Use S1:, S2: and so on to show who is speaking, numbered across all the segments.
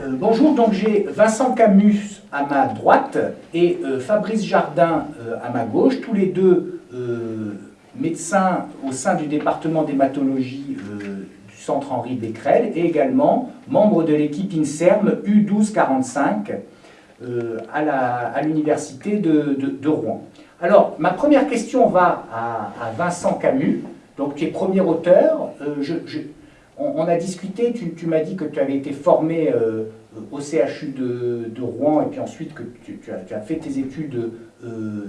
S1: Euh, bonjour, donc j'ai Vincent Camus à ma droite et euh, Fabrice Jardin euh, à ma gauche, tous les deux médecins au sein du département d'hématologie du centre Henri Becquerel et également membres de l'équipe INSERM U1245 à l'université de, Rouen. Alors, ma première question va à, Vincent Camus, donc qui est premier auteur. On, a discuté, tu, m'as dit que tu avais été formé euh, au CHU de, Rouen et puis ensuite que tu, as, fait tes études euh,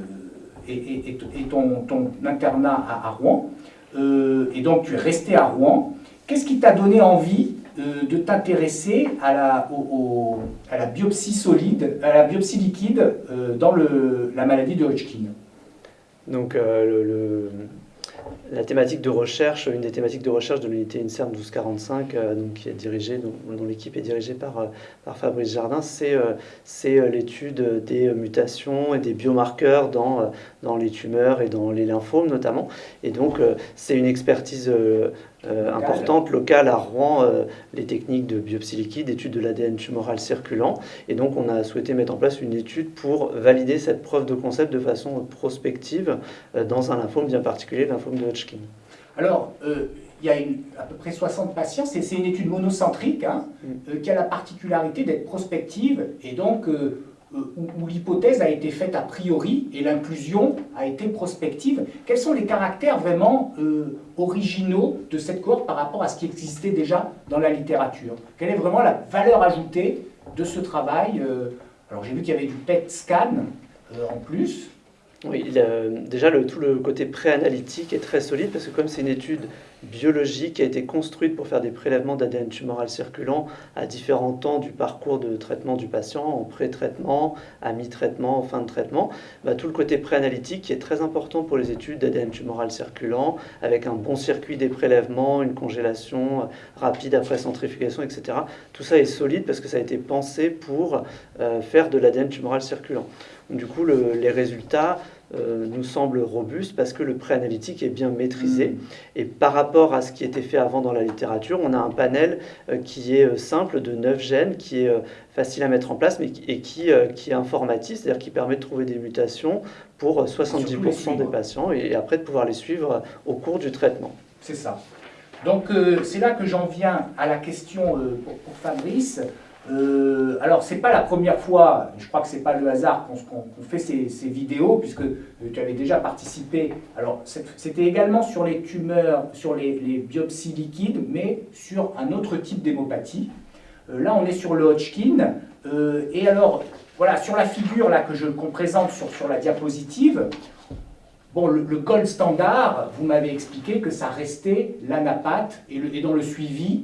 S1: et, ton, internat à, Rouen. Euh, et donc tu es resté à Rouen. Qu'est-ce qui t'a donné envie de t'intéresser à la, biopsie solide, à la biopsie liquide dans la maladie de Hodgkin?
S2: Donc le la thématique de recherche, une des thématiques de recherche de l'unité INSERM 1245, euh, dont, l'équipe est dirigée par, euh, Fabrice Jardin, c'est euh, l'étude des mutations et des biomarqueurs dans, dans les tumeurs et dans les lymphomes notamment. Et donc, c'est une expertise euh, importante locale à Rouen euh, les techniques de biopsie liquide, d'étude de l'ADN tumoral circulant. Et donc, on a souhaité mettre en place une étude pour valider cette preuve de concept de façon prospective euh, dans un lymphome bien particulier, le lymphome de Hodgkin.
S1: Alors, il y a à peu près 60 patients. C'est une étude monocentrique hein, mm. qui a la particularité d'être prospective et donc euh, où, l'hypothèse a été faite a priori et l'inclusion a été prospective. Quels sont les caractères vraiment euh, originaux de cette cohorte par rapport à ce qui existait déjà dans la littérature? Quelle est vraiment la valeur ajoutée de ce travail euh, Alors j'ai vu qu'il y avait du PET scan en plus.
S2: Oui, déjà le, tout le côté préanalytique est très solide parce que comme c'est une étude biologique qui a été construite pour faire des prélèvements d'ADN tumoral circulant à différents temps du parcours de traitement du patient, en pré-traitement, à mi-traitement, en fin de traitement, bah, tout le côté préanalytique qui est très important pour les études d'ADN tumoral circulant, avec un bon circuit des prélèvements, une congélation rapide après centrifugation, etc. Tout ça est solide parce que ça a été pensé pour euh, faire de l'ADN tumoral circulant. Du coup, les résultats euh, nous semblent robustes parce que le préanalytique est bien maîtrisé. Et par rapport à ce qui était fait avant dans la littérature, on a un panel euh, qui est euh, simple de 9 gènes, qui est facile à mettre en place mais et qui, qui est informatique, c'est-à-dire qui permet de trouver des mutations pour 70% des patients et après de pouvoir les suivre au cours du traitement.
S1: C'est ça. Donc c'est là que j'en viens à la question pour, pour Fabrice. Euh, alors, c'est pas la première fois, je crois que c'est pas le hasard qu'on fait ces, vidéos, puisque euh, tu avais déjà participé. Alors, c'était également sur les tumeurs, sur les, biopsies liquides, mais sur un autre type d'hémopathie. Euh, là, on est sur le Hodgkin. et alors, voilà, sur la figure là que je qu'on présente sur, la diapositive, Bon, le, gold standard, vous m'avez expliqué que ça restait l'anapathe et, et, dans le suivi,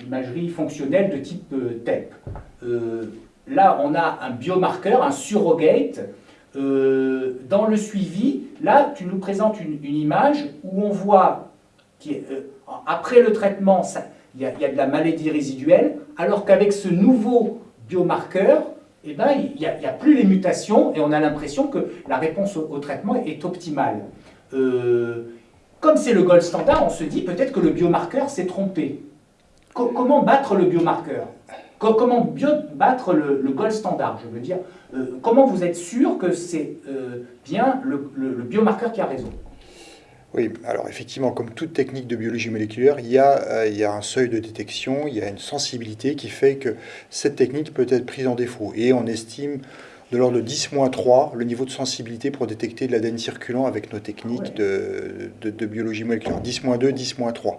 S1: l'imagerie fonctionnelle de type euh, TEP. Euh, là, on a un biomarqueur, un surrogate. dans le suivi, là, tu nous présentes une, image où on voit qu'après le traitement, il y, a de la maladie résiduelle, alors qu'avec ce nouveau biomarqueur, eh ben, il n'y a, plus les mutations et on a l'impression que la réponse au, traitement est optimale. C'est le gold standard, on se dit peut-être que le biomarqueur s'est trompé. comment battre le biomarqueur? Comment battre le, gold standard, je veux dire? Euh, Comment vous êtes sûr que c'est euh, bien le, biomarqueur qui a raison?
S3: Oui, alors effectivement, comme toute technique de biologie moléculaire, euh, il y a un seuil de détection, il y a une sensibilité qui fait que cette technique peut être prise en défaut. Et on estime de l'ordre de 10-3 le niveau de sensibilité pour détecter de l'ADN circulant avec nos techniques de, de, biologie moléculaire. 10-2, 10-3.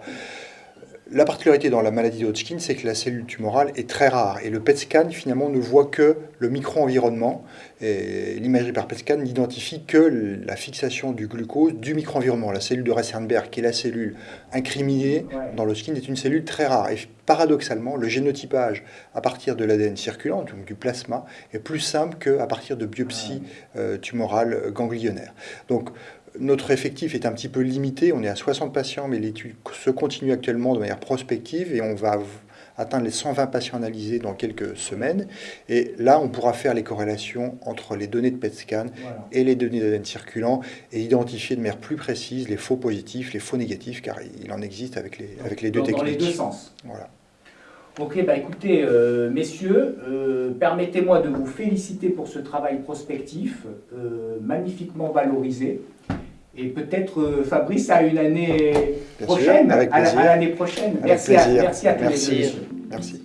S3: La particularité dans la maladie de Hodgkin, c'est que la cellule tumorale est très rare et le PET scan finalement ne voit que le micro-environnement. L'imagerie par PET scan n'identifie que la fixation du glucose du micro-environnement. La cellule de Reisenberg, qui est la cellule incriminée dans le skin, est une cellule très rare. Et paradoxalement, le génotypage à partir de l'ADN circulant, donc du plasma, est plus simple qu'à partir de biopsies euh, tumorales ganglionnaires. Donc notre effectif est un petit peu limité, on est à 60 patients, mais l'étude se continue actuellement de manière prospective et on va atteindre les 120 patients analysés dans quelques semaines. Et là, on pourra faire les corrélations entre les données de PET scan et les données d'ADN circulant et identifier de manière plus précise les faux positifs, les faux négatifs, car il en existe avec les, avec les deux techniques. Dans
S1: les deux sens.
S3: Voilà.
S1: Ok, bah écoutez, euh, messieurs, euh, permettez-moi de vous féliciter pour ce travail prospectif, euh, magnifiquement valorisé. Et peut-être, Fabrice, à une année
S3: Bien sûr,
S1: prochaine,
S3: avec
S1: à la-
S3: plaisir.
S1: à l'année prochaine.
S3: Avec
S1: merci, à,
S3: plaisir.
S1: merci à tous les deux.
S3: Merci.